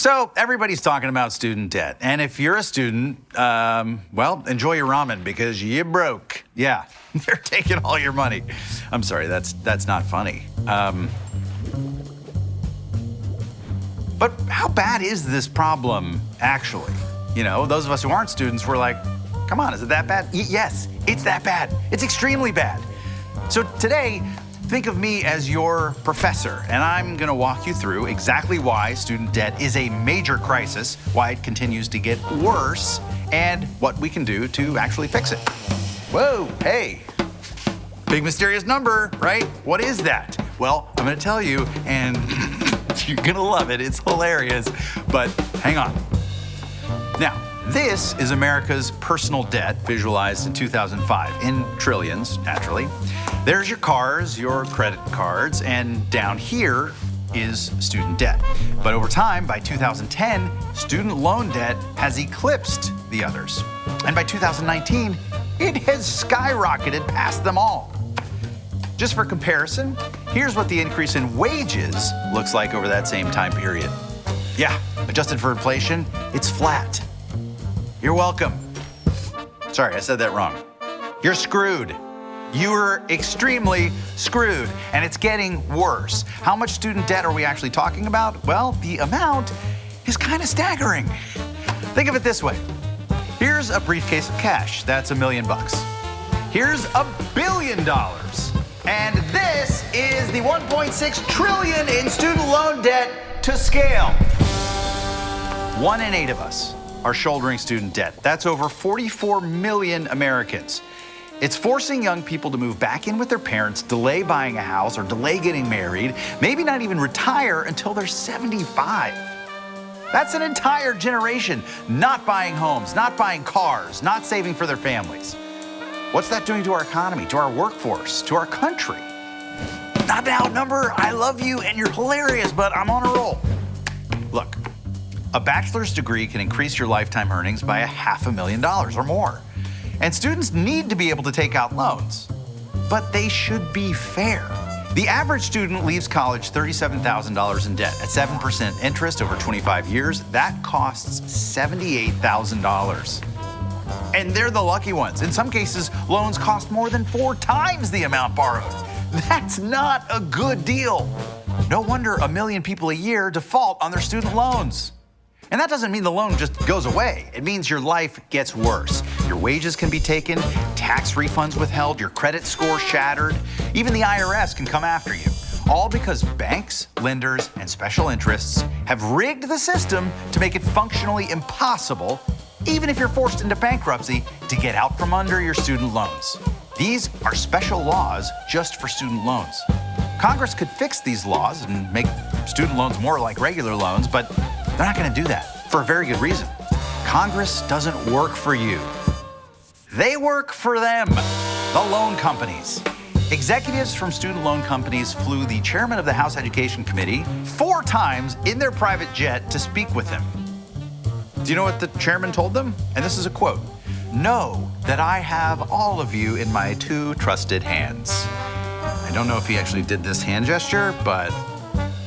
So everybody's talking about student debt. And if you're a student, um, well, enjoy your ramen because you broke. Yeah, they're taking all your money. I'm sorry, that's, that's not funny. Um, but how bad is this problem actually? You know, those of us who aren't students, we're like, come on, is it that bad? Y yes, it's that bad. It's extremely bad. So today, Think of me as your professor, and I'm going to walk you through exactly why student debt is a major crisis, why it continues to get worse, and what we can do to actually fix it. Whoa, hey, big mysterious number, right? What is that? Well, I'm going to tell you, and you're going to love it. It's hilarious, but hang on. Now, this is America's personal debt visualized in 2005 in trillions, naturally. There's your cars, your credit cards, and down here is student debt. But over time, by 2010, student loan debt has eclipsed the others. And by 2019, it has skyrocketed past them all. Just for comparison, here's what the increase in wages looks like over that same time period. Yeah, adjusted for inflation, it's flat. You're welcome. Sorry, I said that wrong. You're screwed. You're extremely screwed, and it's getting worse. How much student debt are we actually talking about? Well, the amount is kind of staggering. Think of it this way. Here's a briefcase of cash. That's a million bucks. Here's a billion dollars. And this is the 1.6 trillion in student loan debt to scale. One in eight of us are shouldering student debt. That's over 44 million Americans. It's forcing young people to move back in with their parents, delay buying a house, or delay getting married, maybe not even retire until they're 75. That's an entire generation not buying homes, not buying cars, not saving for their families. What's that doing to our economy, to our workforce, to our country? Not to outnumber, I love you and you're hilarious, but I'm on a roll. A bachelor's degree can increase your lifetime earnings by a half a million dollars or more. And students need to be able to take out loans, but they should be fair. The average student leaves college $37,000 in debt at 7% interest over 25 years. That costs $78,000. And they're the lucky ones. In some cases, loans cost more than four times the amount borrowed. That's not a good deal. No wonder a million people a year default on their student loans. And that doesn't mean the loan just goes away. It means your life gets worse. Your wages can be taken, tax refunds withheld, your credit score shattered. Even the IRS can come after you. All because banks, lenders, and special interests have rigged the system to make it functionally impossible, even if you're forced into bankruptcy, to get out from under your student loans. These are special laws just for student loans. Congress could fix these laws and make student loans more like regular loans, but they're not going to do that for a very good reason. Congress doesn't work for you. They work for them, the loan companies. Executives from student loan companies flew the chairman of the House Education Committee four times in their private jet to speak with him. Do you know what the chairman told them? And this is a quote Know that I have all of you in my two trusted hands. I don't know if he actually did this hand gesture, but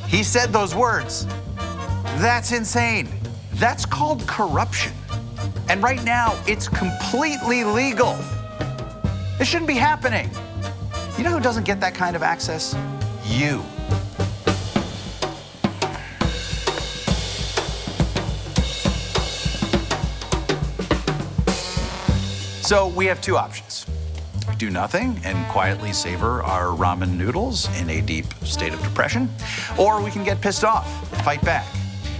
he said those words. That's insane. That's called corruption. And right now, it's completely legal. It shouldn't be happening. You know who doesn't get that kind of access? You. So we have two options. Do nothing and quietly savor our ramen noodles in a deep state of depression, or we can get pissed off fight back.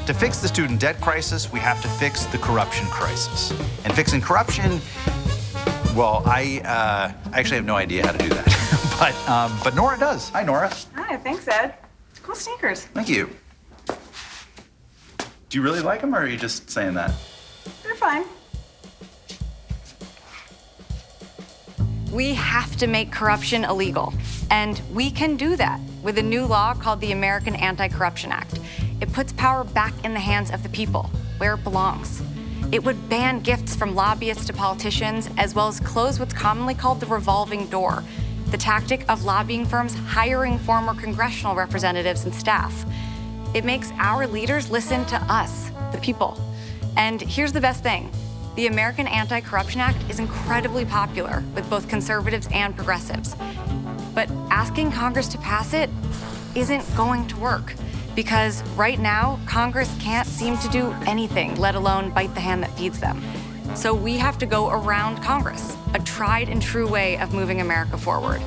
To fix the student debt crisis, we have to fix the corruption crisis. And fixing corruption, well, I, uh, I actually have no idea how to do that. but, um, but Nora does. Hi, Nora. Hi, thanks, Ed. Cool sneakers. Thank you. Do you really like them, or are you just saying that? They're fine. We have to make corruption illegal. And we can do that with a new law called the American Anti-Corruption Act. It puts power back in the hands of the people, where it belongs. It would ban gifts from lobbyists to politicians, as well as close what's commonly called the revolving door, the tactic of lobbying firms hiring former congressional representatives and staff. It makes our leaders listen to us, the people. And here's the best thing the American Anti Corruption Act is incredibly popular with both conservatives and progressives. But asking Congress to pass it isn't going to work because right now, Congress can't seem to do anything, let alone bite the hand that feeds them. So we have to go around Congress, a tried and true way of moving America forward.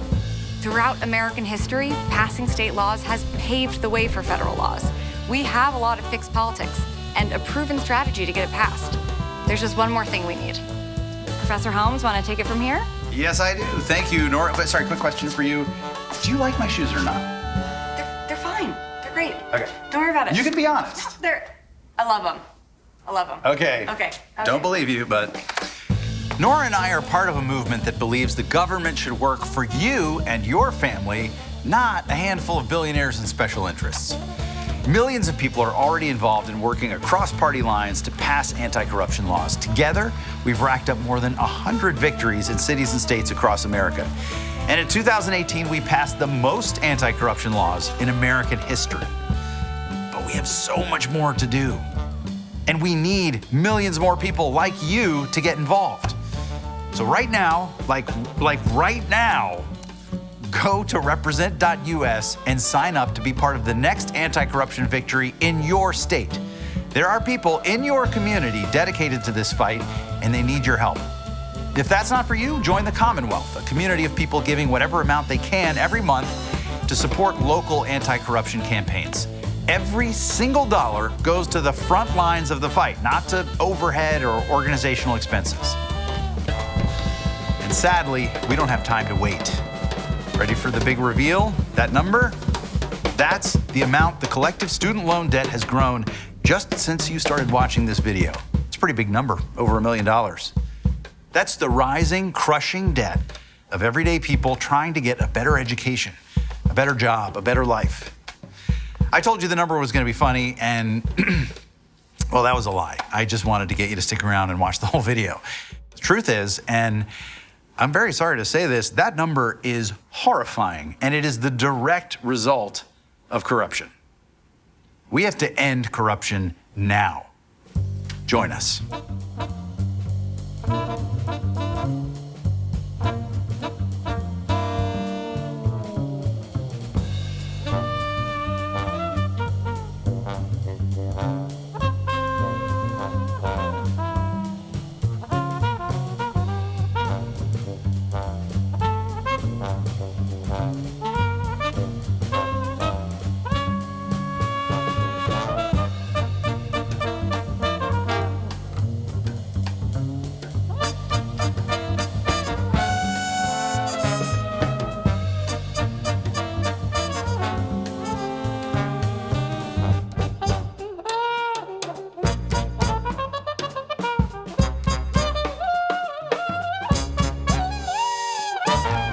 Throughout American history, passing state laws has paved the way for federal laws. We have a lot of fixed politics and a proven strategy to get it passed. There's just one more thing we need. Professor Helms, want to take it from here? Yes, I do. Thank you, Nora. But sorry, quick question for you. Do you like my shoes or not? Okay. Don't worry about it. You can be honest. They're. I love them. I love them. Okay. Okay. Don't believe you, but Nora and I are part of a movement that believes the government should work for you and your family, not a handful of billionaires and special interests. Millions of people are already involved in working across party lines to pass anti corruption laws. Together, we've racked up more than 100 victories in cities and states across America. And in 2018, we passed the most anti corruption laws in American history. We have so much more to do. And we need millions more people like you to get involved. So right now, like like right now, go to represent.us and sign up to be part of the next anti-corruption victory in your state. There are people in your community dedicated to this fight and they need your help. If that's not for you, join the Commonwealth, a community of people giving whatever amount they can every month to support local anti-corruption campaigns. Every single dollar goes to the front lines of the fight, not to overhead or organizational expenses. And sadly, we don't have time to wait. Ready for the big reveal? That number? That's the amount the collective student loan debt has grown just since you started watching this video. It's a pretty big number, over a million dollars. That's the rising, crushing debt of everyday people trying to get a better education, a better job, a better life. I told you the number was going to be funny, and well, that was a lie. I just wanted to get you to stick around and watch the whole video. The truth is, and I'm very sorry to say this, that number is horrifying, and it is the direct result of corruption. We have to end corruption now. Join us. Yes.